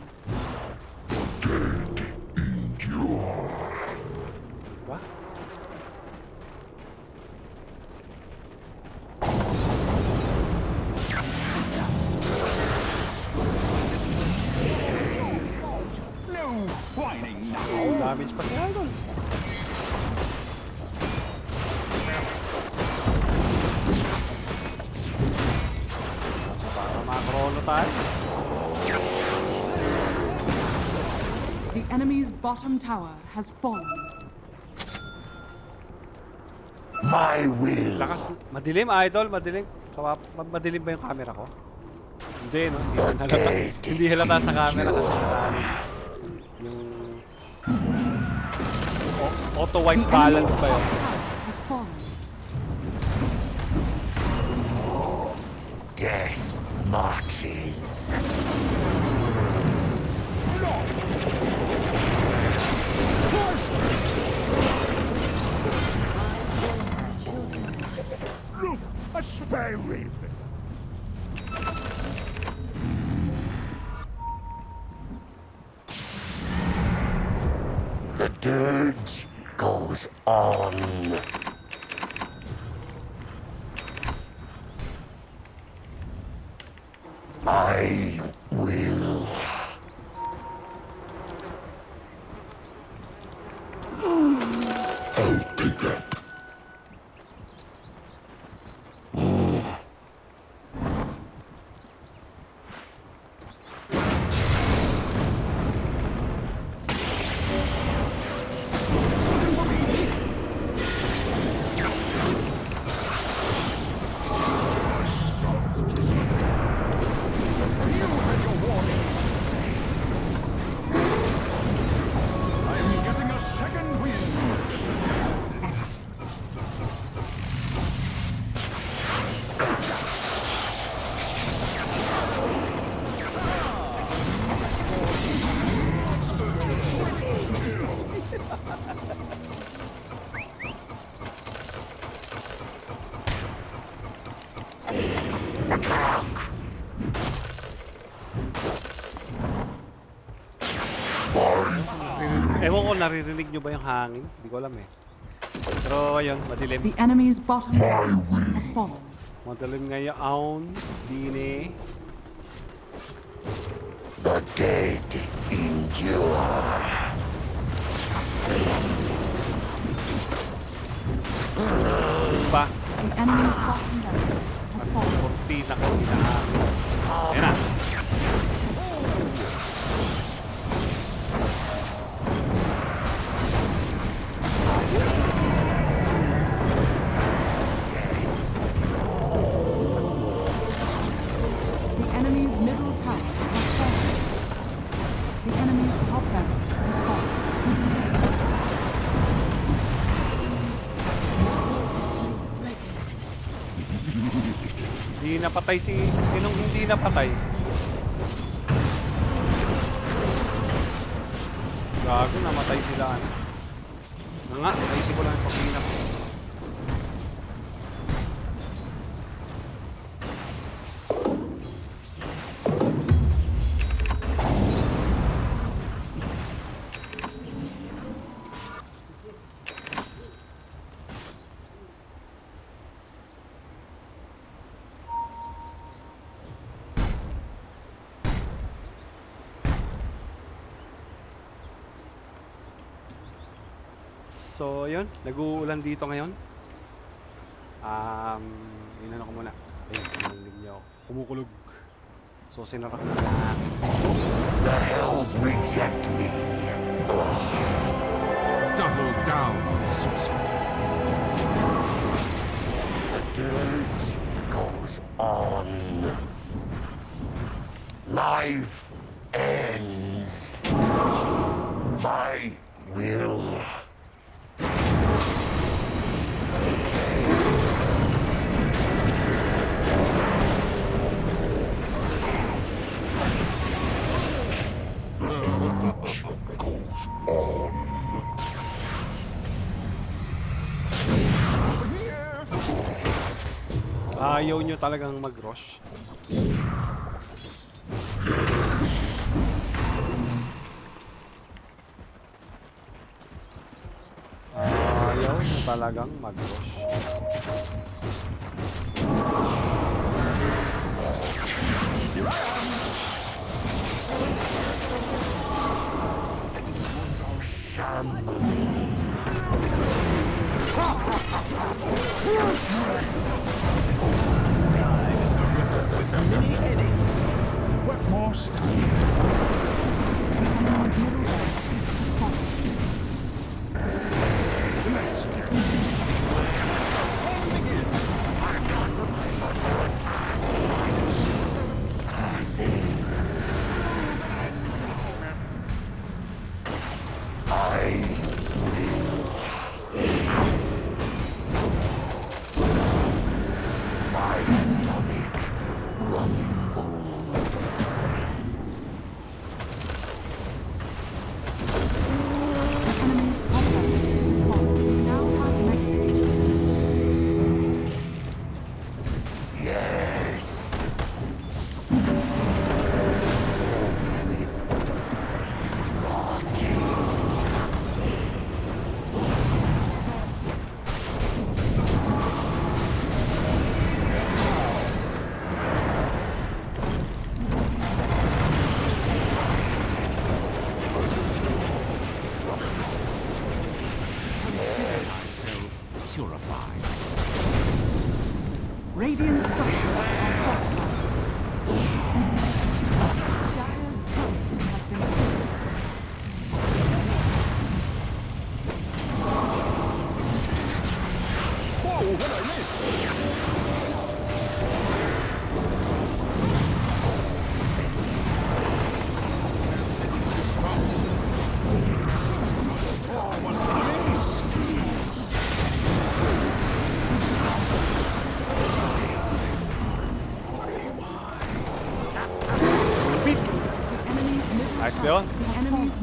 bottom tower has fallen. My will. Lakas. Madilim, idol. Madilim. Kawap. Madilim ba yung camera ko? Hindi, no? Hindi halata. Hindi halata sa camera kasi natalis. Yung... Auto-white balance ba yun? Death marches. Look, a spare rib. The dirge goes on. I will. Naririnig nyo ba yung hangin? Hindi ko alam eh. Pero ayun, madilim. The enemy's bottom has fallen. Madilim ngayon. Dini. The dead endure. Pa. The enemy's bottom has fallen. Kortina ko. hinahangin. Ayan na. Napatay si... Sinong hindi napatay? Gago, namatay sila. Ano? Nag-uulan dito ngayon. Um, inan ako muna. Ayun, narinig niyo ako. Kumukulog. So, sinara ko na lahat. The hells reject me. Double down, sorcerer. The dirge goes on. Life talagang mag-rush. Ayaw nyo talagang mag-rush.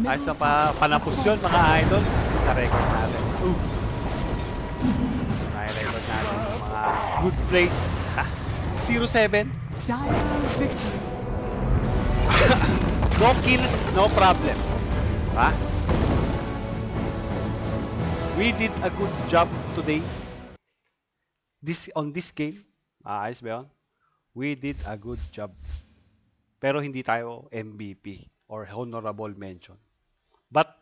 Middle Ayos na pa, panapos yun mga idol. Sa record natin. Ooh. May record natin mga good plays. Ha, 0-7. Dire victory. No kills, no problem. Ha? We did a good job today. This on this game. Ah, ayos ba yun? We did a good job. Pero hindi tayo MVP or honorable mention. But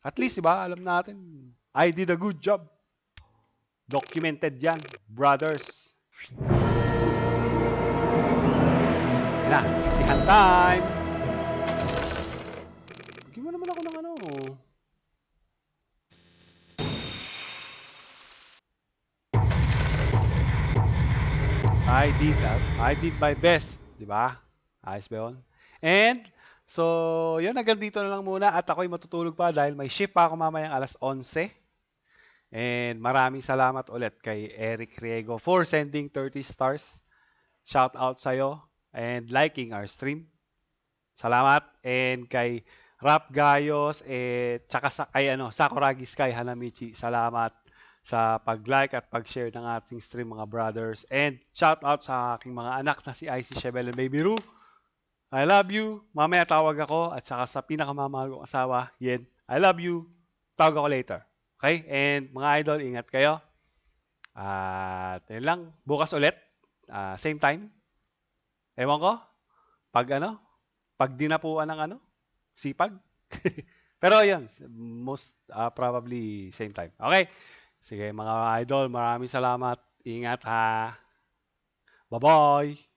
at least, diba, alam natin, I did a good job. Documented yan, brothers. Na, sisihan time. Bigyan mo naman ako ng ano. I did that. I did my best. Di ba? Ayos ba yun? And, so, yun, hanggang dito na lang muna. At ako'y matutulog pa dahil may shift pa ako mamayang alas 11. And maraming salamat ulit kay Eric Riego for sending 30 stars. Shout out sa'yo and liking our stream. Salamat. And kay Rap Gayos, eh, tsaka sa, kay ano, Sakuragi Sky Hanamichi, salamat sa pag-like at pag-share ng ating stream mga brothers. And shout out sa aking mga anak na si IC Shebel and Baby Ru. I love you. Mamaya tawag ako at saka sa pinakamamahal kong asawa, Yen. I love you. Tawag ako later. Okay? And mga idol, ingat kayo. At yun lang. Bukas ulit. Ah, same time. Ewan ko. Pag ano? Pag dinapuan ng ano? Sipag? Pero yun, most ah, probably same time. Okay? Sige mga idol, maraming salamat. Ingat ha. Bye-bye!